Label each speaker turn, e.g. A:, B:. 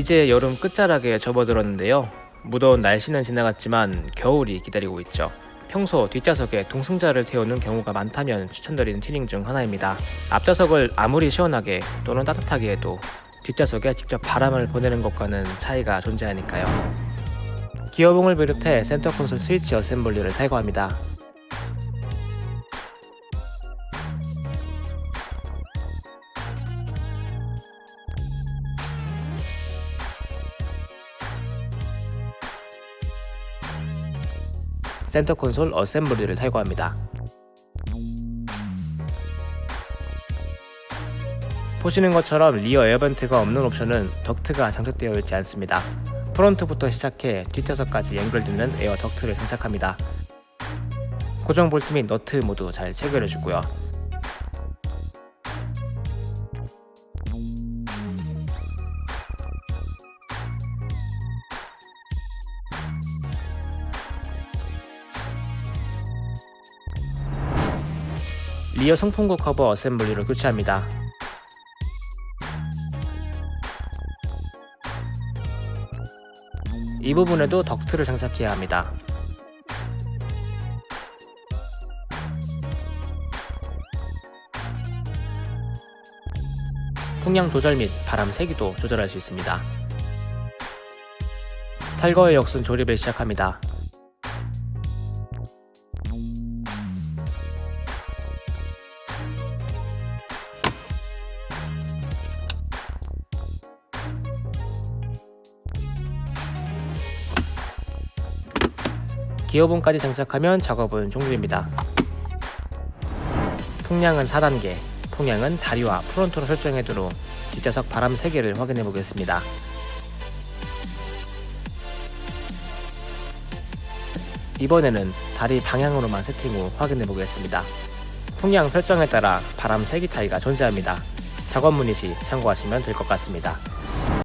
A: 이제 여름 끝자락에 접어들었는데요. 무더운 날씨는 지나갔지만 겨울이 기다리고 있죠. 평소 뒷좌석에 동승자를 태우는 경우가 많다면 추천드리는 튜닝 중 하나입니다. 앞좌석을 아무리 시원하게 또는 따뜻하게 해도 뒷좌석에 직접 바람을 보내는 것과는 차이가 존재하니까요. 기어봉을 비롯해 센터 콘솔 스위치 assembly를 탈거합니다. 센터 콘솔 assembly를 탈거합니다. 보시는 것처럼 rear air vent가 없는 옵션은 덕트가 장착되어 있지 않습니다. front부터 시작해 뒷좌석까지 연결되는 에어 덕트를 장착합니다. 고정 볼트 및 너트 모두 잘 체결해 주고요. rear 송풍구 커버 assembly로 교체합니다. 이 부분에도 덕트를 장착해야 합니다. 풍량 조절 및 바람 세기도 조절할 수 있습니다. 탈거의 역순 조립을 시작합니다. 기어봉까지 장착하면 작업은 종료입니다. 풍량은 4단계, 풍량은 다리와 프론트로 설정해두로 뒷좌석 바람 세기를 확인해 보겠습니다. 이번에는 다리 방향으로만 세팅 후 확인해 보겠습니다. 풍량 설정에 따라 바람 세기 차이가 존재합니다. 작업 문의 시 참고하시면 될 것 같습니다.